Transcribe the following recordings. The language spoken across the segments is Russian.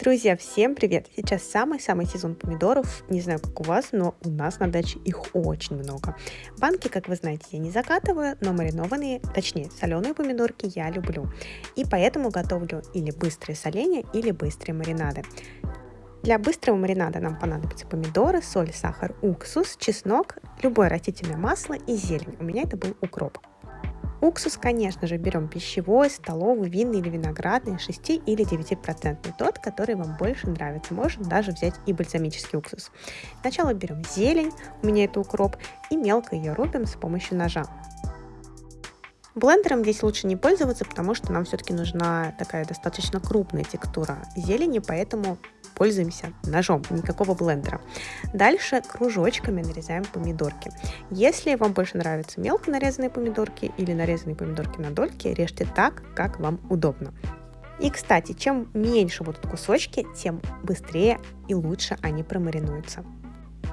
Друзья, всем привет! Сейчас самый-самый сезон помидоров. Не знаю, как у вас, но у нас на даче их очень много. Банки, как вы знаете, я не закатываю, но маринованные, точнее, соленые помидорки я люблю. И поэтому готовлю или быстрые соления, или быстрые маринады. Для быстрого маринада нам понадобятся помидоры, соль, сахар, уксус, чеснок, любое растительное масло и зелень. У меня это был укроп. Уксус, конечно же, берем пищевой, столовый, винный или виноградный, 6 или 9%, тот, который вам больше нравится. Можно даже взять и бальзамический уксус. Сначала берем зелень, у меня это укроп, и мелко ее рубим с помощью ножа. Блендером здесь лучше не пользоваться, потому что нам все-таки нужна такая достаточно крупная текстура зелени, поэтому пользуемся ножом, никакого блендера. Дальше кружочками нарезаем помидорки. Если вам больше нравятся мелко нарезанные помидорки или нарезанные помидорки на дольки, режьте так, как вам удобно. И, кстати, чем меньше будут кусочки, тем быстрее и лучше они промаринуются.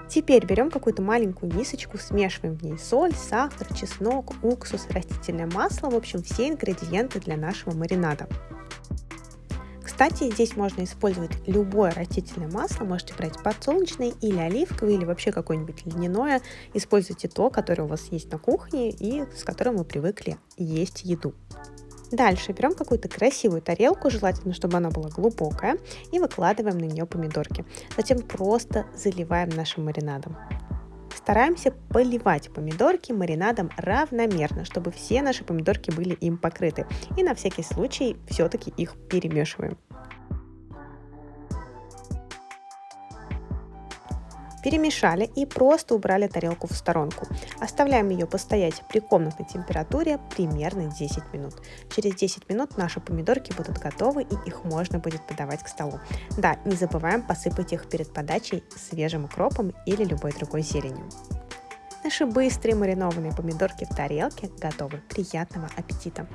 Теперь берем какую-то маленькую мисочку, смешиваем в ней соль, сахар, чеснок, уксус, растительное масло, в общем, все ингредиенты для нашего маринада. Кстати, здесь можно использовать любое растительное масло, можете брать подсолнечное или оливковое, или вообще какое-нибудь льняное. Используйте то, которое у вас есть на кухне и с которым вы привыкли есть еду. Дальше берем какую-то красивую тарелку, желательно, чтобы она была глубокая, и выкладываем на нее помидорки. Затем просто заливаем нашим маринадом. Стараемся поливать помидорки маринадом равномерно, чтобы все наши помидорки были им покрыты. И на всякий случай все-таки их перемешиваем. Перемешали и просто убрали тарелку в сторонку. Оставляем ее постоять при комнатной температуре примерно 10 минут. Через 10 минут наши помидорки будут готовы и их можно будет подавать к столу. Да, не забываем посыпать их перед подачей свежим укропом или любой другой зеленью. Наши быстрые маринованные помидорки в тарелке готовы. Приятного аппетита!